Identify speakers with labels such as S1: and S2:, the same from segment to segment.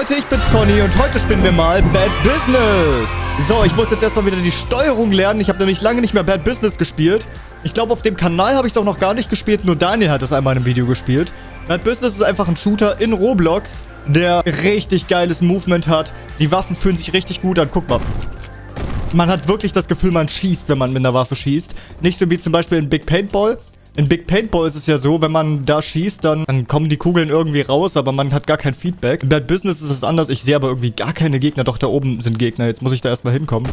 S1: Leute, ich bin's Conny und heute spielen wir mal Bad Business. So, ich muss jetzt erstmal wieder die Steuerung lernen. Ich habe nämlich lange nicht mehr Bad Business gespielt. Ich glaube, auf dem Kanal habe ich es auch noch gar nicht gespielt. Nur Daniel hat es einmal in einem Video gespielt. Bad Business ist einfach ein Shooter in Roblox, der richtig geiles Movement hat. Die Waffen fühlen sich richtig gut an. Guck mal. Man hat wirklich das Gefühl, man schießt, wenn man mit einer Waffe schießt. Nicht so wie zum Beispiel in Big Paintball. In Big Paintball ist es ja so, wenn man da schießt, dann, dann kommen die Kugeln irgendwie raus, aber man hat gar kein Feedback. In Bad Business ist es anders. Ich sehe aber irgendwie gar keine Gegner. Doch, da oben sind Gegner. Jetzt muss ich da erstmal hinkommen.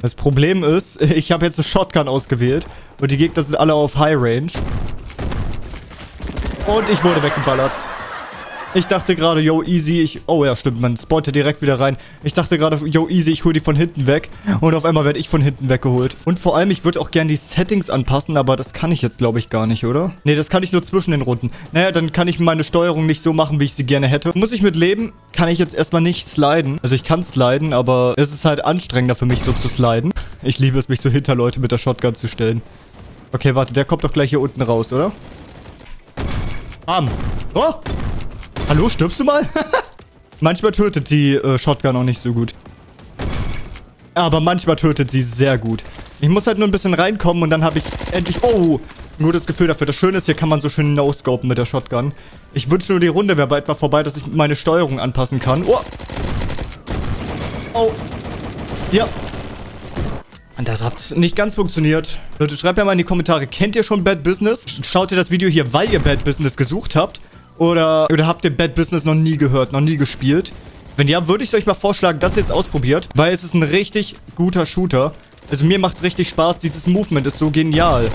S1: Das Problem ist, ich habe jetzt eine Shotgun ausgewählt und die Gegner sind alle auf High Range. Und ich wurde weggeballert. Ich dachte gerade, yo, easy, ich... Oh ja, stimmt, man spawnt direkt wieder rein. Ich dachte gerade, yo, easy, ich hole die von hinten weg. Und auf einmal werde ich von hinten weggeholt. Und vor allem, ich würde auch gerne die Settings anpassen, aber das kann ich jetzt, glaube ich, gar nicht, oder? Nee, das kann ich nur zwischen den Runden. Naja, dann kann ich meine Steuerung nicht so machen, wie ich sie gerne hätte. Muss ich mit leben, kann ich jetzt erstmal nicht sliden. Also ich kann sliden, aber es ist halt anstrengender für mich, so zu sliden. Ich liebe es, mich so hinter Leute mit der Shotgun zu stellen. Okay, warte, der kommt doch gleich hier unten raus, oder? Bam. Oh! Hallo, stirbst du mal? manchmal tötet die äh, Shotgun auch nicht so gut. Aber manchmal tötet sie sehr gut. Ich muss halt nur ein bisschen reinkommen und dann habe ich endlich... Oh, ein gutes Gefühl dafür. Das Schöne ist, hier kann man so schön no-scopen mit der Shotgun. Ich wünsche nur, die Runde wäre bald mal vorbei, dass ich meine Steuerung anpassen kann. Oh. Oh. Ja. Und das hat nicht ganz funktioniert. Leute, schreibt mir mal in die Kommentare, kennt ihr schon Bad Business? Schaut ihr das Video hier, weil ihr Bad Business gesucht habt? Oder, oder habt ihr Bad Business noch nie gehört, noch nie gespielt? Wenn ja, würde ich euch mal vorschlagen, dass ihr es ausprobiert. Weil es ist ein richtig guter Shooter. Also mir macht es richtig Spaß. Dieses Movement ist so genial.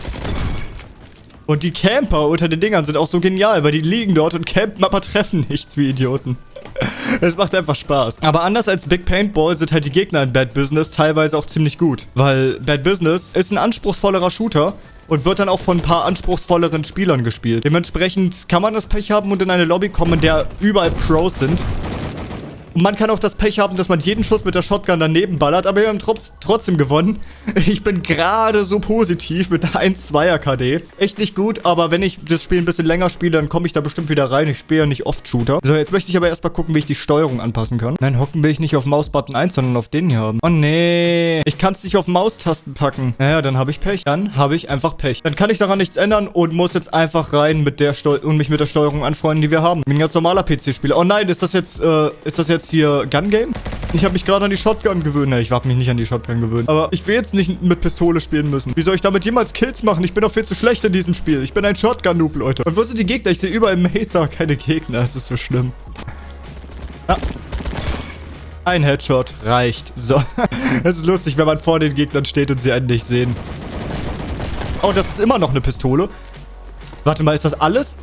S1: Und die Camper unter den Dingern sind auch so genial, weil die liegen dort und campen, aber treffen nichts wie Idioten. Es macht einfach Spaß. Aber anders als Big Paintball sind halt die Gegner in Bad Business teilweise auch ziemlich gut. Weil Bad Business ist ein anspruchsvollerer Shooter und wird dann auch von ein paar anspruchsvolleren Spielern gespielt. Dementsprechend kann man das Pech haben und in eine Lobby kommen, in der überall Pros sind. Und man kann auch das Pech haben, dass man jeden Schuss mit der Shotgun daneben ballert, aber wir haben trotzdem gewonnen. Ich bin gerade so positiv mit der 1-2er KD. Echt nicht gut, aber wenn ich das Spiel ein bisschen länger spiele, dann komme ich da bestimmt wieder rein. Ich spiele ja nicht oft Shooter. So, jetzt möchte ich aber erstmal gucken, wie ich die Steuerung anpassen kann. Nein, hocken will ich nicht auf Mausbutton 1, sondern auf den hier haben. Oh nee, ich kann es nicht auf Maustasten packen. Naja, dann habe ich Pech. Dann habe ich einfach Pech. Dann kann ich daran nichts ändern und muss jetzt einfach rein mit der Steu und mich mit der Steuerung anfreunden, die wir haben. Ich bin ein ganz normaler PC-Spieler. Oh nein, ist das jetzt, äh, ist das jetzt jetzt hier Gun Game? Ich habe mich gerade an die Shotgun gewöhnt. Ne, ich habe mich nicht an die Shotgun gewöhnt. Aber ich will jetzt nicht mit Pistole spielen müssen. Wie soll ich damit jemals Kills machen? Ich bin doch viel zu schlecht in diesem Spiel. Ich bin ein Shotgun-Noob, Leute. Und wo sind die Gegner? Ich sehe überall Mates, aber keine Gegner. Das ist so schlimm. Ja. Ein Headshot reicht. So. Es ist lustig, wenn man vor den Gegnern steht und sie einen nicht sehen. Oh, das ist immer noch eine Pistole. Warte mal, ist das alles?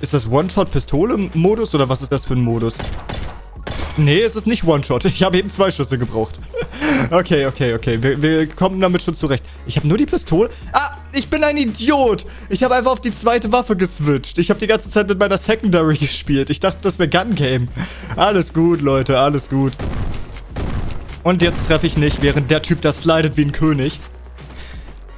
S1: Ist das One-Shot-Pistole-Modus oder was ist das für ein Modus? Nee, es ist nicht One-Shot. Ich habe eben zwei Schüsse gebraucht. okay, okay, okay. Wir, wir, kommen damit schon zurecht. Ich habe nur die Pistole. Ah, ich bin ein Idiot. Ich habe einfach auf die zweite Waffe geswitcht. Ich habe die ganze Zeit mit meiner Secondary gespielt. Ich dachte, das wäre Gun Game. Alles gut, Leute. Alles gut. Und jetzt treffe ich nicht, während der Typ da slidet wie ein König.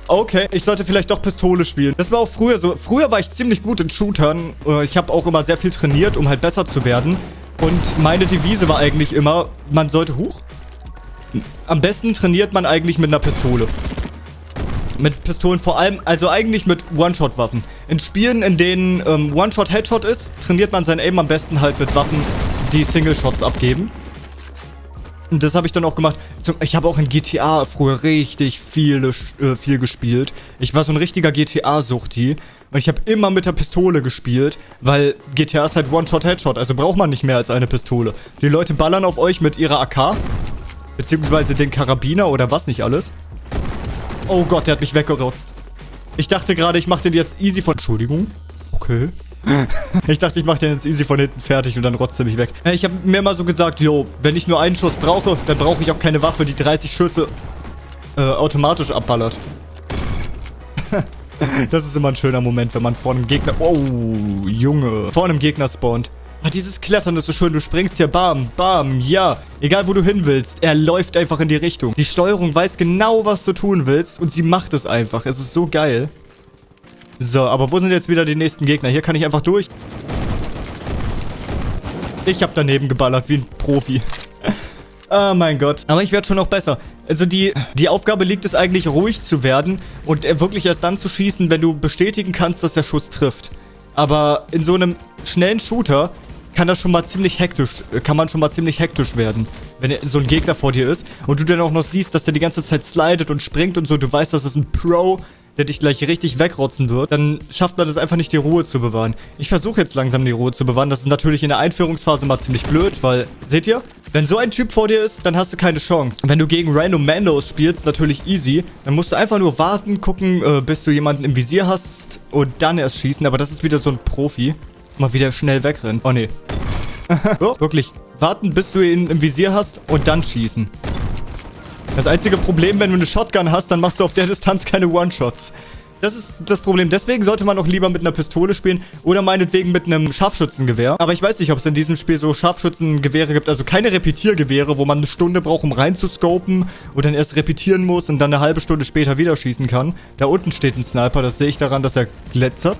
S1: Okay, ich sollte vielleicht doch Pistole spielen. Das war auch früher so. Früher war ich ziemlich gut in Shootern. Äh, ich habe auch immer sehr viel trainiert, um halt besser zu werden. Und meine Devise war eigentlich immer, man sollte... Huch? Am besten trainiert man eigentlich mit einer Pistole. Mit Pistolen vor allem, also eigentlich mit One-Shot-Waffen. In Spielen, in denen ähm, One-Shot-Headshot ist, trainiert man sein Aim am besten halt mit Waffen, die Single-Shots abgeben. Und das habe ich dann auch gemacht. Ich habe auch in GTA früher richtig viel, äh, viel gespielt. Ich war so ein richtiger GTA-Suchti. Und ich habe immer mit der Pistole gespielt, weil GTA ist halt One-Shot-Headshot. Also braucht man nicht mehr als eine Pistole. Die Leute ballern auf euch mit ihrer AK. Beziehungsweise den Karabiner oder was nicht alles. Oh Gott, der hat mich weggerotzt. Ich dachte gerade, ich mache den jetzt easy von... Entschuldigung. Okay. ich dachte, ich mache den jetzt easy von hinten fertig und dann rotzt er mich weg. Äh, ich habe mir mal so gesagt, yo, wenn ich nur einen Schuss brauche, dann brauche ich auch keine Waffe, die 30 Schüsse äh, automatisch abballert. das ist immer ein schöner Moment, wenn man vor einem Gegner... Oh, Junge. Vor einem Gegner spawnt. Ah, dieses Klettern ist so schön. Du springst hier, bam, bam, ja. Egal, wo du hin willst. Er läuft einfach in die Richtung. Die Steuerung weiß genau, was du tun willst und sie macht es einfach. Es ist so geil. So, aber wo sind jetzt wieder die nächsten Gegner? Hier kann ich einfach durch. Ich habe daneben geballert wie ein Profi. Oh mein Gott. Aber ich werde schon noch besser. Also die, die Aufgabe liegt es eigentlich, ruhig zu werden und wirklich erst dann zu schießen, wenn du bestätigen kannst, dass der Schuss trifft. Aber in so einem schnellen Shooter kann das schon mal ziemlich hektisch, kann man schon mal ziemlich hektisch werden, wenn so ein Gegner vor dir ist und du dann auch noch siehst, dass der die ganze Zeit slidet und springt und so, du weißt, das ist ein Pro, der dich gleich richtig wegrotzen wird, dann schafft man das einfach nicht, die Ruhe zu bewahren. Ich versuche jetzt langsam die Ruhe zu bewahren. Das ist natürlich in der Einführungsphase mal ziemlich blöd, weil, seht ihr? Wenn so ein Typ vor dir ist, dann hast du keine Chance. Wenn du gegen Random Mandos spielst, natürlich easy. Dann musst du einfach nur warten, gucken, äh, bis du jemanden im Visier hast und dann erst schießen. Aber das ist wieder so ein Profi. Mal wieder schnell wegrennen. Oh, nee. oh, wirklich. Warten, bis du ihn im Visier hast und dann schießen. Das einzige Problem, wenn du eine Shotgun hast, dann machst du auf der Distanz keine One-Shots. Das ist das Problem. Deswegen sollte man auch lieber mit einer Pistole spielen oder meinetwegen mit einem Scharfschützengewehr. Aber ich weiß nicht, ob es in diesem Spiel so Scharfschützengewehre gibt. Also keine Repetiergewehre, wo man eine Stunde braucht, um reinzuscopen und dann erst repetieren muss und dann eine halbe Stunde später wieder schießen kann. Da unten steht ein Sniper. Das sehe ich daran, dass er glitzert.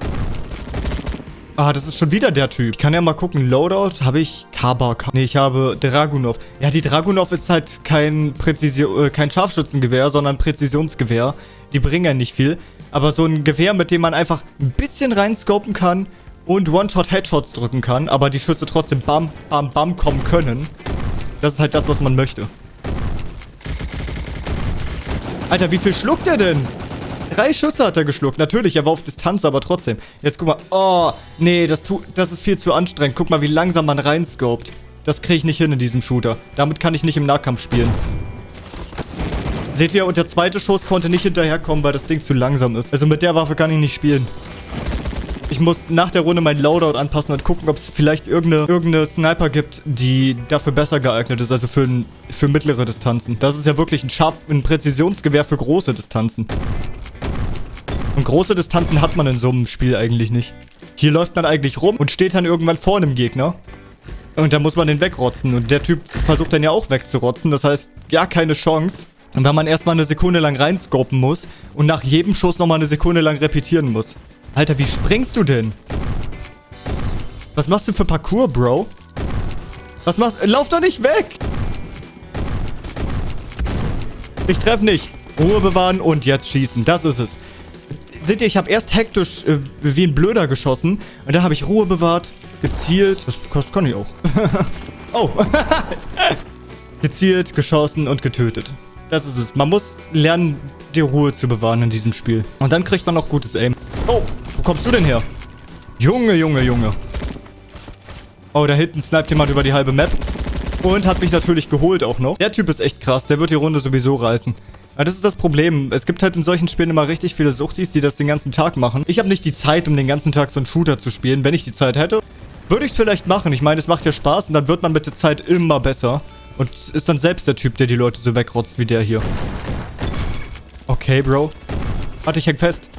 S1: Ah, das ist schon wieder der Typ. Ich kann ja mal gucken. Loadout habe ich Kabak. Nee, ich habe Dragunov. Ja, die Dragunov ist halt kein Präzision, äh, kein Scharfschützengewehr, sondern Präzisionsgewehr. Die bringen ja nicht viel. Aber so ein Gewehr, mit dem man einfach ein bisschen reinscopen kann und One-Shot-Headshots drücken kann, aber die Schüsse trotzdem bam, bam, bam kommen können. Das ist halt das, was man möchte. Alter, wie viel schluckt er denn? Drei Schüsse hat er geschluckt. Natürlich, er war auf Distanz, aber trotzdem. Jetzt guck mal. Oh, nee, das, tu, das ist viel zu anstrengend. Guck mal, wie langsam man reinscoped. Das kriege ich nicht hin in diesem Shooter. Damit kann ich nicht im Nahkampf spielen. Seht ihr, und der zweite Schuss konnte nicht hinterherkommen, weil das Ding zu langsam ist. Also mit der Waffe kann ich nicht spielen. Ich muss nach der Runde mein Loadout anpassen und gucken, ob es vielleicht irgendeine, irgendeine Sniper gibt, die dafür besser geeignet ist, also für, für mittlere Distanzen. Das ist ja wirklich ein, Scharf, ein Präzisionsgewehr für große Distanzen. Und große Distanzen hat man in so einem Spiel eigentlich nicht. Hier läuft man eigentlich rum und steht dann irgendwann vor einem Gegner. Und da muss man den wegrotzen. Und der Typ versucht dann ja auch wegzurotzen. Das heißt, ja, keine Chance. Und wenn man erstmal eine Sekunde lang reinscopen muss und nach jedem Schuss nochmal eine Sekunde lang repetieren muss. Alter, wie springst du denn? Was machst du für Parcours, Bro? Was machst du? Lauf doch nicht weg! Ich treffe nicht. Ruhe bewahren und jetzt schießen. Das ist es seht ihr, ich habe erst hektisch äh, wie ein Blöder geschossen. Und dann habe ich Ruhe bewahrt, gezielt. Das, das kann ich auch. oh. gezielt, geschossen und getötet. Das ist es. Man muss lernen, die Ruhe zu bewahren in diesem Spiel. Und dann kriegt man auch gutes Aim. Oh, wo kommst du denn her? Junge, Junge, Junge. Oh, da hinten sniped jemand über die halbe Map. Und hat mich natürlich geholt auch noch. Der Typ ist echt krass. Der wird die Runde sowieso reißen. Ja, das ist das Problem. Es gibt halt in solchen Spielen immer richtig viele Suchtis, die das den ganzen Tag machen. Ich habe nicht die Zeit, um den ganzen Tag so einen Shooter zu spielen. Wenn ich die Zeit hätte, würde ich es vielleicht machen. Ich meine, es macht ja Spaß und dann wird man mit der Zeit immer besser. Und ist dann selbst der Typ, der die Leute so wegrotzt wie der hier. Okay, Bro. Warte, ich häng fest.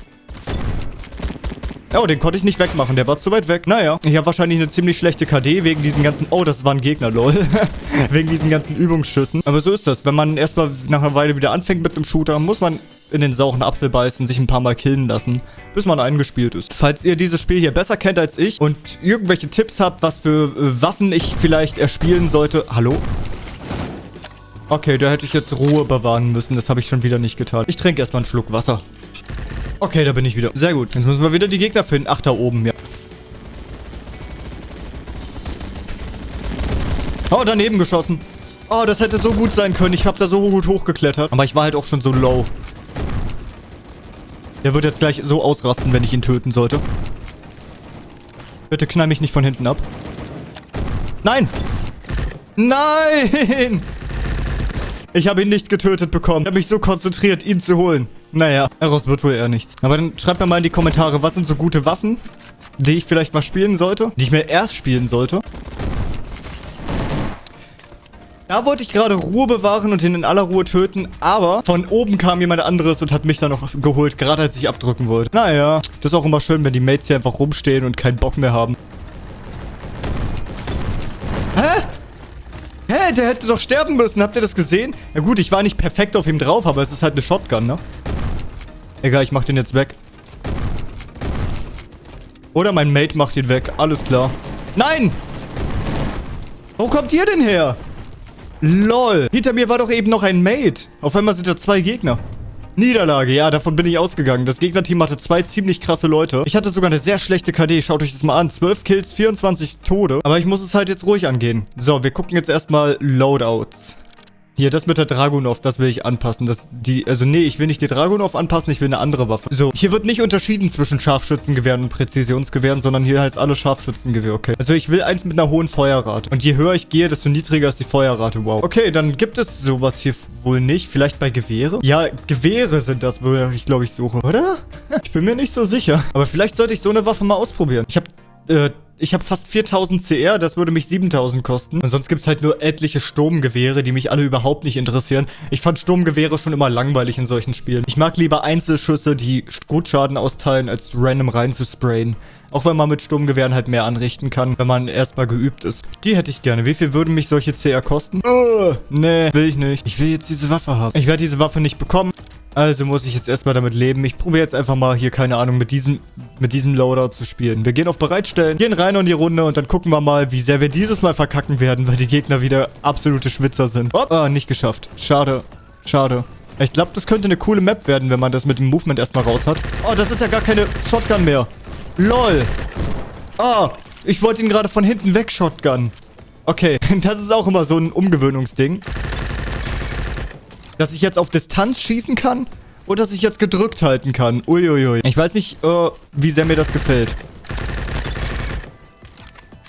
S1: Oh, den konnte ich nicht wegmachen. Der war zu weit weg. Naja, ich habe wahrscheinlich eine ziemlich schlechte KD wegen diesen ganzen... Oh, das war ein Gegner, lol. wegen diesen ganzen Übungsschüssen. Aber so ist das. Wenn man erstmal nach einer Weile wieder anfängt mit dem Shooter, muss man in den sauren Apfel beißen, sich ein paar Mal killen lassen, bis man eingespielt ist. Falls ihr dieses Spiel hier besser kennt als ich und irgendwelche Tipps habt, was für äh, Waffen ich vielleicht erspielen sollte... Hallo? Okay, da hätte ich jetzt Ruhe bewahren müssen. Das habe ich schon wieder nicht getan. Ich trinke erstmal einen Schluck Wasser. Okay, da bin ich wieder. Sehr gut. Jetzt müssen wir wieder die Gegner finden. Ach, da oben, ja. Oh, daneben geschossen. Oh, das hätte so gut sein können. Ich habe da so gut hochgeklettert. Aber ich war halt auch schon so low. Der wird jetzt gleich so ausrasten, wenn ich ihn töten sollte. Bitte knall mich nicht von hinten ab. Nein! Nein! Ich habe ihn nicht getötet bekommen. Ich habe mich so konzentriert, ihn zu holen. Naja, daraus wird wohl eher nichts. Aber dann schreibt mir mal in die Kommentare, was sind so gute Waffen, die ich vielleicht mal spielen sollte? Die ich mir erst spielen sollte? Da wollte ich gerade Ruhe bewahren und ihn in aller Ruhe töten, aber von oben kam jemand anderes und hat mich dann noch geholt, gerade als ich abdrücken wollte. Naja, das ist auch immer schön, wenn die Mates hier einfach rumstehen und keinen Bock mehr haben. Hä? Der hätte doch sterben müssen. Habt ihr das gesehen? Na gut, ich war nicht perfekt auf ihm drauf, aber es ist halt eine Shotgun, ne? Egal, ich mach den jetzt weg. Oder mein Mate macht ihn weg. Alles klar. Nein! Wo kommt ihr denn her? LOL. Hinter mir war doch eben noch ein Mate. Auf einmal sind da zwei Gegner. Niederlage, ja, davon bin ich ausgegangen. Das Gegnerteam hatte zwei ziemlich krasse Leute. Ich hatte sogar eine sehr schlechte KD. Schaut euch das mal an. 12 Kills, 24 Tode. Aber ich muss es halt jetzt ruhig angehen. So, wir gucken jetzt erstmal Loadouts. Hier, das mit der Dragunov, das will ich anpassen. Das, die, also nee, ich will nicht die Dragunov anpassen, ich will eine andere Waffe. So, hier wird nicht unterschieden zwischen Scharfschützengewehren und Präzisionsgewehren, sondern hier heißt alles Scharfschützengewehr, okay. Also ich will eins mit einer hohen Feuerrate. Und je höher ich gehe, desto niedriger ist die Feuerrate, wow. Okay, dann gibt es sowas hier wohl nicht. Vielleicht bei Gewehre? Ja, Gewehre sind das, wo ich glaube ich suche, oder? ich bin mir nicht so sicher. Aber vielleicht sollte ich so eine Waffe mal ausprobieren. Ich habe äh, ich habe fast 4000 CR, das würde mich 7000 kosten. Und sonst gibt es halt nur etliche Sturmgewehre, die mich alle überhaupt nicht interessieren. Ich fand Sturmgewehre schon immer langweilig in solchen Spielen. Ich mag lieber Einzelschüsse, die gut Schaden austeilen, als random rein zu sprayen. Auch wenn man mit Sturmgewehren halt mehr anrichten kann, wenn man erstmal geübt ist. Die hätte ich gerne. Wie viel würden mich solche CR kosten? Uh, nee, will ich nicht. Ich will jetzt diese Waffe haben. Ich werde diese Waffe nicht bekommen. Also muss ich jetzt erstmal damit leben. Ich probiere jetzt einfach mal hier, keine Ahnung, mit diesem, mit diesem Loadout zu spielen. Wir gehen auf Bereitstellen, gehen rein in die Runde und dann gucken wir mal, wie sehr wir dieses Mal verkacken werden, weil die Gegner wieder absolute Schwitzer sind. Oh, ah, nicht geschafft. Schade. Schade. Ich glaube, das könnte eine coole Map werden, wenn man das mit dem Movement erstmal raus hat. Oh, das ist ja gar keine Shotgun mehr. LOL. Ah, ich wollte ihn gerade von hinten weg Shotgun. Okay, das ist auch immer so ein Umgewöhnungsding dass ich jetzt auf Distanz schießen kann oder dass ich jetzt gedrückt halten kann. Uiuiui. Ich weiß nicht, äh, wie sehr mir das gefällt.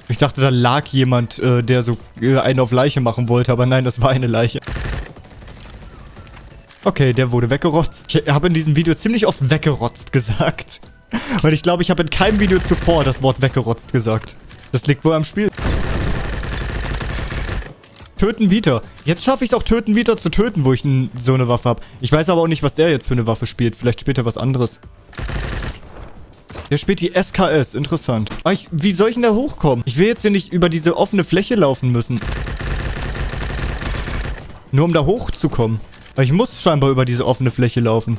S1: Ich dachte, da lag jemand, äh, der so äh, einen auf Leiche machen wollte, aber nein, das war eine Leiche. Okay, der wurde weggerotzt. Ich habe in diesem Video ziemlich oft weggerotzt gesagt. Und ich glaube, ich habe in keinem Video zuvor das Wort weggerotzt gesagt. Das liegt wohl am Spiel. Töten Vita. Jetzt schaffe ich es auch Töten Vita zu töten, wo ich so eine Waffe habe. Ich weiß aber auch nicht, was der jetzt für eine Waffe spielt. Vielleicht spielt er was anderes. Der spielt die SKS. Interessant. Aber ich, wie soll ich denn da hochkommen? Ich will jetzt hier nicht über diese offene Fläche laufen müssen. Nur um da hochzukommen. Weil ich muss scheinbar über diese offene Fläche laufen.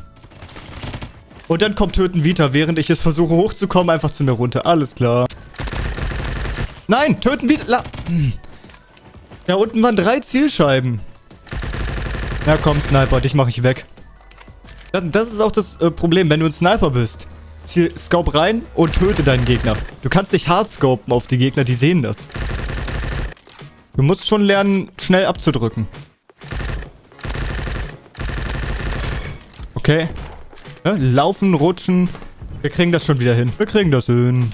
S1: Und dann kommt Töten Vita, während ich es versuche hochzukommen, einfach zu mir runter. Alles klar. Nein, Töten Vita... La hm. Da unten waren drei Zielscheiben. Ja, komm, Sniper, dich mache ich weg. Das, ist auch das äh, Problem, wenn du ein Sniper bist. Ziel, scope rein und töte deinen Gegner. Du kannst dich hardscopen auf die Gegner, die sehen das. Du musst schon lernen, schnell abzudrücken. Okay. Ja, laufen, rutschen. Wir kriegen das schon wieder hin. Wir kriegen das hin.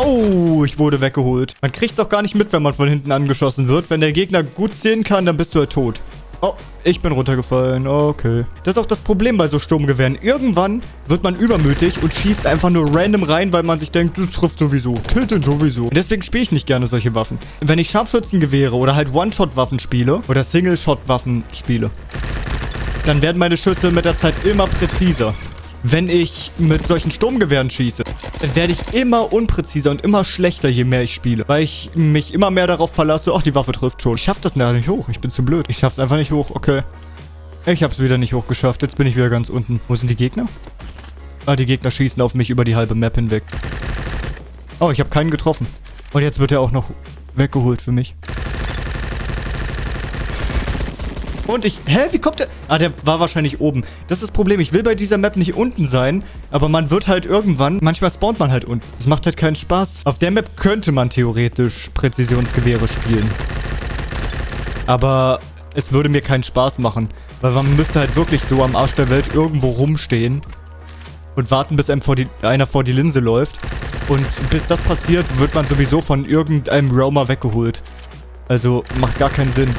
S1: Oh, ich wurde weggeholt. Man kriegt es auch gar nicht mit, wenn man von hinten angeschossen wird. Wenn der Gegner gut sehen kann, dann bist du halt tot. Oh, ich bin runtergefallen. Okay. Das ist auch das Problem bei so Sturmgewehren. Irgendwann wird man übermütig und schießt einfach nur random rein, weil man sich denkt, du triffst sowieso. Killt den sowieso. Und deswegen spiele ich nicht gerne solche Waffen. Wenn ich Scharfschützengewehre oder halt One-Shot-Waffen spiele oder Single-Shot-Waffen spiele, dann werden meine Schüsse mit der Zeit immer präziser wenn ich mit solchen Sturmgewehren schieße, werde ich immer unpräziser und immer schlechter, je mehr ich spiele. Weil ich mich immer mehr darauf verlasse, ach, die Waffe trifft schon. Ich schaff das nicht hoch. Ich bin zu blöd. Ich schaff's einfach nicht hoch. Okay. Ich hab's wieder nicht hochgeschafft. Jetzt bin ich wieder ganz unten. Wo sind die Gegner? Ah, die Gegner schießen auf mich über die halbe Map hinweg. Oh, ich habe keinen getroffen. Und jetzt wird er auch noch weggeholt für mich. Und ich... Hä? Wie kommt der... Ah, der war wahrscheinlich oben. Das ist das Problem. Ich will bei dieser Map nicht unten sein. Aber man wird halt irgendwann... Manchmal spawnt man halt unten. Das macht halt keinen Spaß. Auf der Map könnte man theoretisch Präzisionsgewehre spielen. Aber es würde mir keinen Spaß machen. Weil man müsste halt wirklich so am Arsch der Welt irgendwo rumstehen. Und warten, bis einem vor die, einer vor die Linse läuft. Und bis das passiert, wird man sowieso von irgendeinem Roamer weggeholt. Also macht gar keinen Sinn.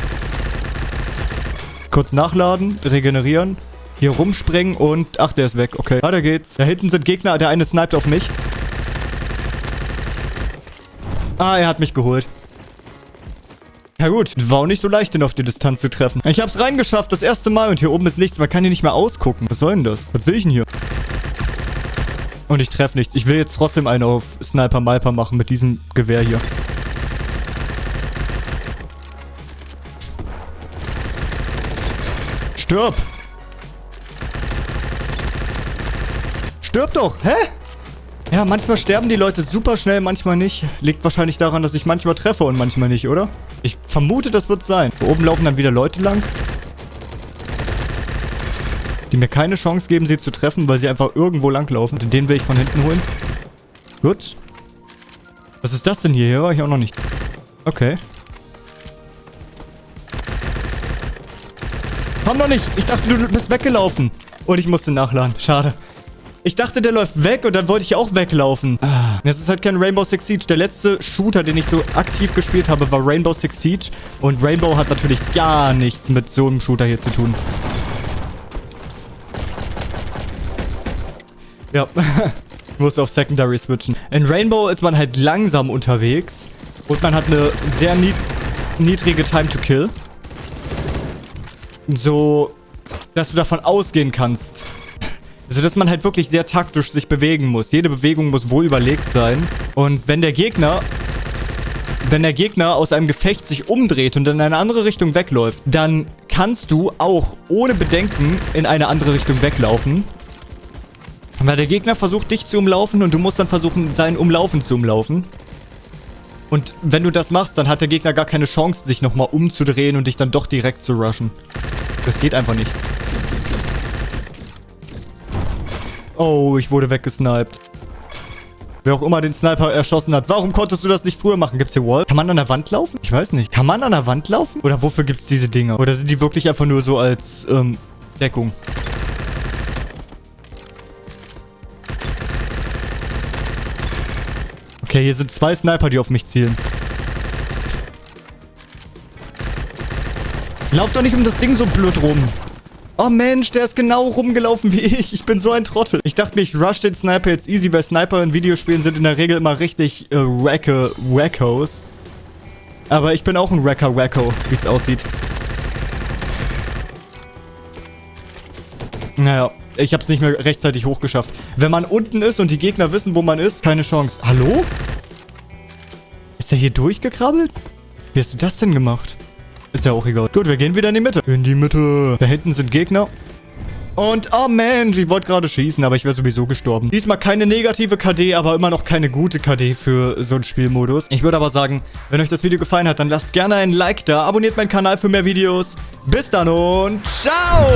S1: Kurz nachladen, regenerieren. Hier rumspringen und... Ach, der ist weg. Okay, weiter geht's. Da hinten sind Gegner. Der eine sniped auf mich. Ah, er hat mich geholt. Ja gut, war auch nicht so leicht, den auf die Distanz zu treffen. Ich hab's reingeschafft, das erste Mal. Und hier oben ist nichts. Man kann hier nicht mehr ausgucken. Was soll denn das? Was will ich denn hier? Und ich treffe nichts. Ich will jetzt trotzdem einen auf Sniper-Malper machen mit diesem Gewehr hier. Stirb! Stirb doch! Hä? Ja, manchmal sterben die Leute super schnell, manchmal nicht. Liegt wahrscheinlich daran, dass ich manchmal treffe und manchmal nicht, oder? Ich vermute, das wird sein. Oben laufen dann wieder Leute lang. Die mir keine Chance geben, sie zu treffen, weil sie einfach irgendwo langlaufen. Und den will ich von hinten holen. Gut. Was ist das denn hier? Hier war ich auch noch nicht. Okay. Komm noch nicht. Ich dachte, du bist weggelaufen. Und ich musste nachladen. Schade. Ich dachte, der läuft weg und dann wollte ich auch weglaufen. Ah, das ist halt kein Rainbow Six Siege. Der letzte Shooter, den ich so aktiv gespielt habe, war Rainbow Six Siege. Und Rainbow hat natürlich gar nichts mit so einem Shooter hier zu tun. Ja, ich muss auf Secondary switchen. In Rainbow ist man halt langsam unterwegs. Und man hat eine sehr nied niedrige Time to Kill. So, dass du davon ausgehen kannst, also, dass man halt wirklich sehr taktisch sich bewegen muss. Jede Bewegung muss wohl überlegt sein. Und wenn der Gegner... Wenn der Gegner aus einem Gefecht sich umdreht und in eine andere Richtung wegläuft, dann kannst du auch ohne Bedenken in eine andere Richtung weglaufen. Weil der Gegner versucht, dich zu umlaufen und du musst dann versuchen, sein Umlaufen zu umlaufen. Und wenn du das machst, dann hat der Gegner gar keine Chance, sich nochmal umzudrehen und dich dann doch direkt zu rushen. Das geht einfach nicht. Oh, ich wurde weggesniped. Wer auch immer den Sniper erschossen hat. Warum konntest du das nicht früher machen? Gibt's hier Wall? Kann man an der Wand laufen? Ich weiß nicht. Kann man an der Wand laufen? Oder wofür gibt's diese Dinger? Oder sind die wirklich einfach nur so als, ähm, Deckung? Okay, hier sind zwei Sniper, die auf mich zielen. Lauf doch nicht um das Ding so blöd rum. Oh Mensch, der ist genau rumgelaufen wie ich. Ich bin so ein Trottel. Ich dachte mir, ich rush den Sniper jetzt easy, weil Sniper in Videospielen sind in der Regel immer richtig äh, wacke Wackos. Aber ich bin auch ein Wrecker Wacko, wie es aussieht. Naja, ich habe es nicht mehr rechtzeitig hochgeschafft. Wenn man unten ist und die Gegner wissen, wo man ist, keine Chance. Hallo? Ist er hier durchgekrabbelt? Wie hast du das denn gemacht? Ist ja auch egal. Gut, wir gehen wieder in die Mitte. In die Mitte. Da hinten sind Gegner. Und, oh Mensch, ich wollte gerade schießen, aber ich wäre sowieso gestorben. Diesmal keine negative KD, aber immer noch keine gute KD für so einen Spielmodus. Ich würde aber sagen, wenn euch das Video gefallen hat, dann lasst gerne ein Like da, abonniert meinen Kanal für mehr Videos. Bis dann und ciao!